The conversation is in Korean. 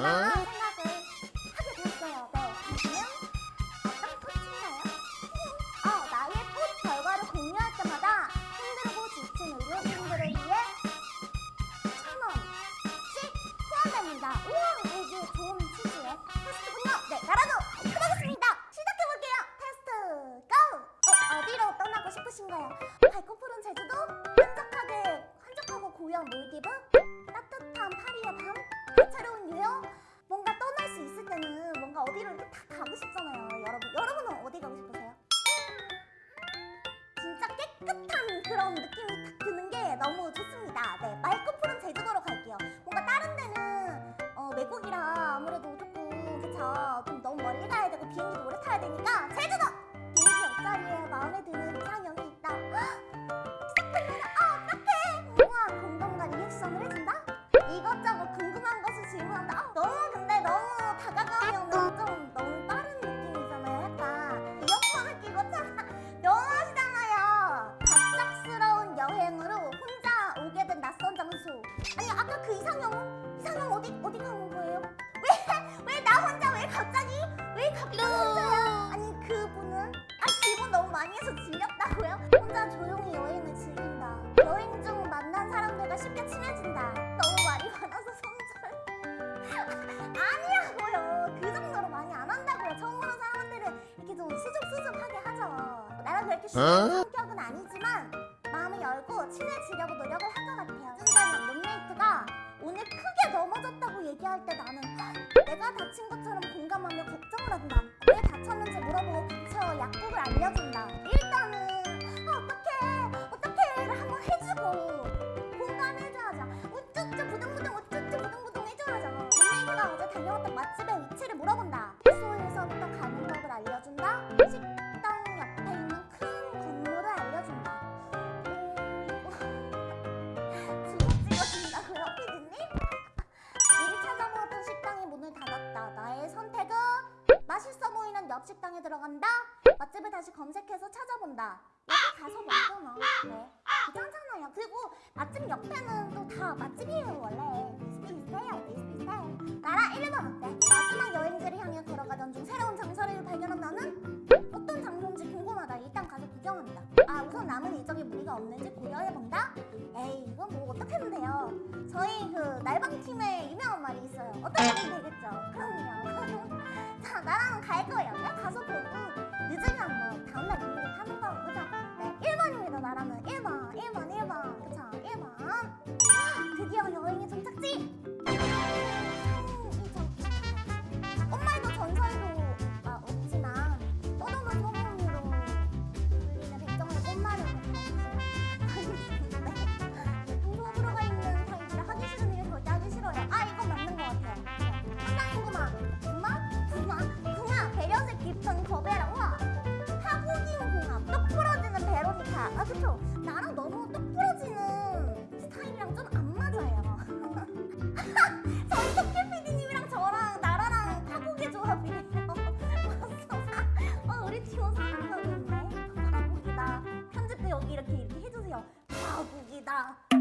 않나 생각을 하게 됐어요. 네, 그러면 어떤 꽃인가요? 어, 나의 꽃 결과를 공유할 때마다 힘들고 지친 의료진들을 위해 천 원씩 포함됩니다. 우와, 되게 좋은 취지의 테스트군요. 네, 나라도 해보겠습니다. 시작해볼게요. 테스트 고! 어, 어디로 떠나고 싶으신가요? 밝고 푸른 제주도? 한적하게, 한적하고 고요한 몰디브? 아까 그 이상형 이상형 어디 어디 간 거예요? 왜 왜 나 혼자 왜 갑자기 왜 갑자기 혼자야? 아니 그분은 아 기분 너무 많이 해서 질렸다고요? 혼자 조용히 여행을 즐긴다. 여행 중 만난 사람들과 쉽게 친해진다. 너무 말이 많아서 성절. 아니라고요. 그 정도로 많이 안 한다고요. 처음으로 사람들은 이렇게 좀 수줍수줍하게 하죠. 나랑 그렇게 쉬운 공 다시 검색해서 찾아본다. 여기 가서 먹잖아. 네. 괜찮잖아요. 그리고 맛집 옆에는 또 다 맛집이에요, 원래. 비슷비슷해요, 비슷비슷해요. 나라 1번 어때? 마지막 여행지를 향해 걸어가던 중 새로운 장소를 발견한 나는 어떤 장소인지 궁금하다. 일단 가서 구경한다. 아, 우선 남은 일정에 무리가 없는지 고려해본다? 에이, 이건 뭐 어떻게 하면 돼요? 저희 그 날방팀에 유명한 말이 있어요. 어떻게 하면 되겠죠? 그럼요. 자, 나랑 갈 거예요. 가서 보 국이다.